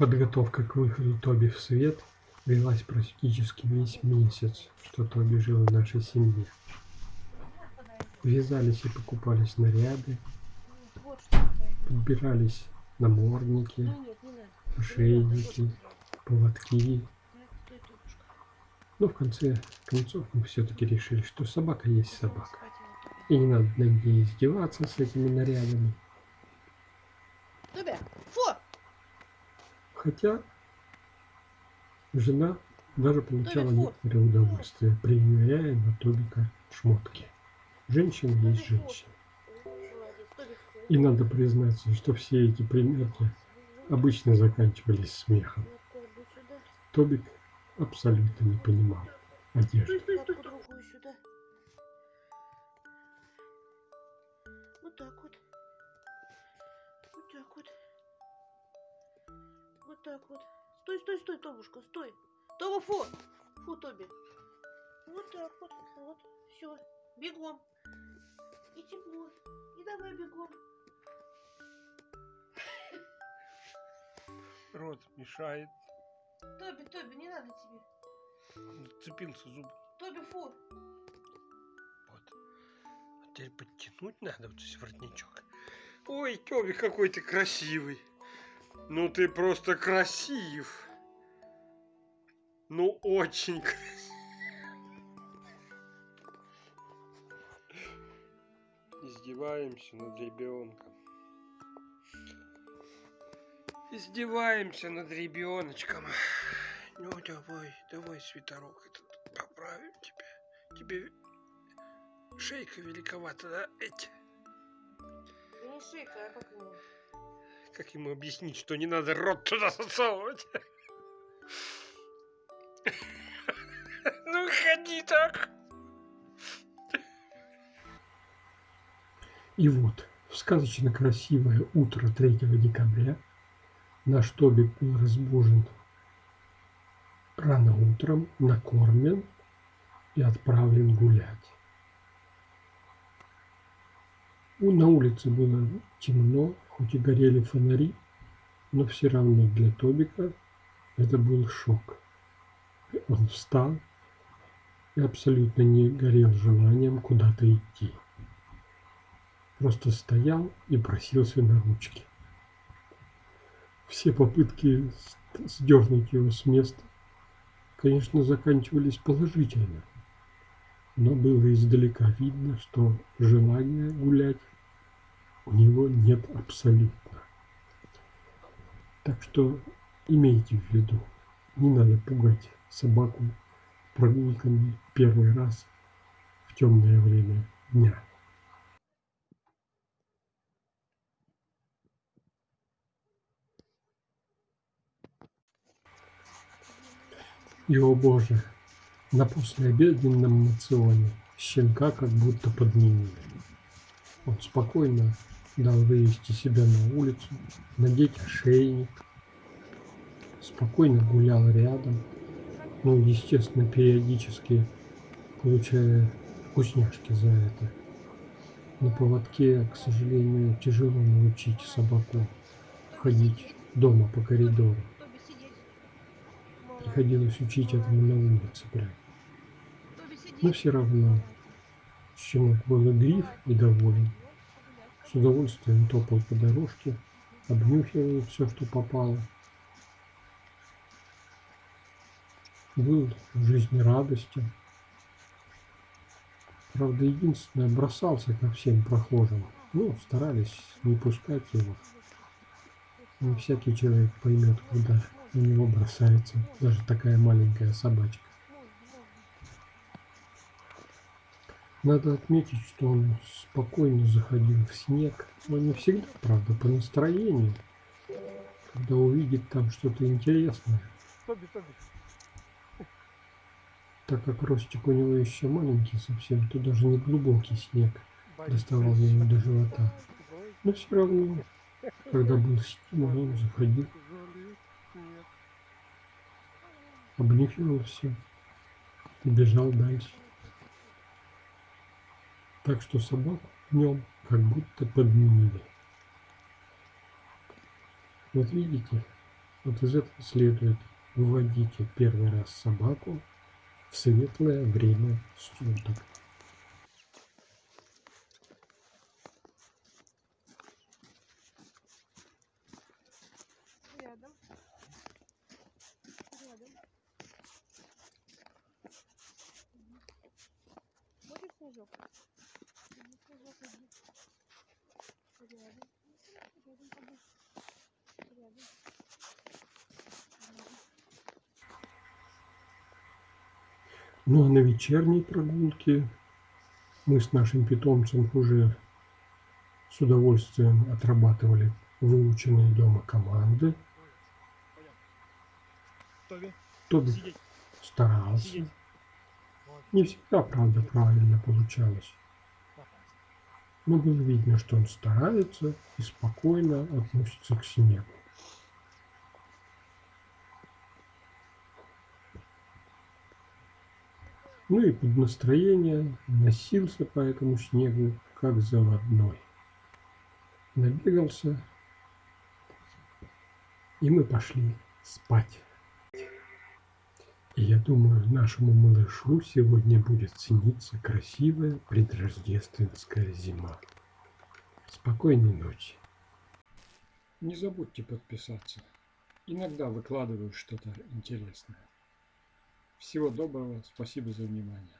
Подготовка к выходу Тоби в свет велась практически весь месяц, что Тоби жил в нашей семье. Вязались и покупались наряды, подбирались намордники, ошейники, поводки. Но в конце концов мы все-таки решили, что собака есть собака. И не надо над ней издеваться с этими нарядами. Хотя жена даже получала некоторое удовольствие, примеряя на Тобика шмотки. Женщина есть женщина. И надо признаться, что все эти примерки обычно заканчивались смехом. Тобик абсолютно не понимал одежды. Вот так вот. Вот так вот. Вот так вот. Стой, стой, стой, Тобушка, стой. Тоба, фу. Фу, Тоби. Вот так вот. Вот. Все. Бегом. И тепло. И давай бегом. Рот мешает. Тоби, Тоби, не надо тебе. Цепился зуб. Тоби, фу. Вот. А теперь подтянуть надо вот здесь воротничок. Ой, Тоби, какой ты красивый. Ну ты просто красив. Ну очень красив. Издеваемся над ребенком. Издеваемся над ребеночком. Ну давай, давай свитерок этот поправим тебя. Тебе шейка великовата, да? Эти. Не шейка, а как? Как ему объяснить, что не надо рот туда засовывать? Ну ходи так. И вот, в сказочно красивое утро 3 декабря наш Тобик был разбужен рано утром, накормлен и отправлен гулять. На улице было темно, хоть и горели фонари, но все равно для Тобика это был шок. Он встал и абсолютно не горел желанием куда-то идти просто стоял и просился на ручки. Все попытки сдернуть его с места, конечно, заканчивались положительно, но было издалека видно, что желания гулять у него нет абсолютно. Так что имейте в виду, не надо пугать собаку прогулками первый раз в темное время дня. И, о боже, на послеобеденном мационе щенка как будто подменили. Он спокойно дал вывести себя на улицу, надеть ошейник, спокойно гулял рядом, ну, естественно, периодически получая вкусняшки за это. На поводке, к сожалению, тяжело научить собаку ходить дома по коридору. Приходилось учить этому на улице прям. Но все равно щенок был и доволен. С удовольствием топал по дорожке, обнюхивал все, что попало. Был жизнерадостен. Правда, единственное, бросался ко всем прохожим. Ну, старались не пускать его. Не всякий человек поймет, куда на него бросается даже такая маленькая собачка. Надо отметить, что он спокойно заходил в снег, но не всегда, правда, по настроению, когда увидит там что-то интересное. Так как ростик у него еще маленький совсем, то даже не глубокий снег доставал ему до живота. Но все равно, когда был стимул, он заходил обнюхивал все и бежал дальше. Так что собак днем как будто подменили. Вот видите, Вот из этого следует выводите первый раз собаку в светлое время суток. Рядом. Рядом. Ну а на вечерней прогулке мы с нашим питомцем уже с удовольствием отрабатывали выученные дома команды. Тоби, старался. Не всегда, правда, правильно получалось. Но было видно, что он старается и спокойно относится к снегу. Ну и под настроение носился по этому снегу, как заводной. Набегался, и мы пошли спать. И я думаю, нашему малышу сегодня будет сниться красивая предрождественская зима. Спокойной ночи. Не забудьте подписаться. Иногда выкладываю что-то интересное. Всего доброго, спасибо за внимание.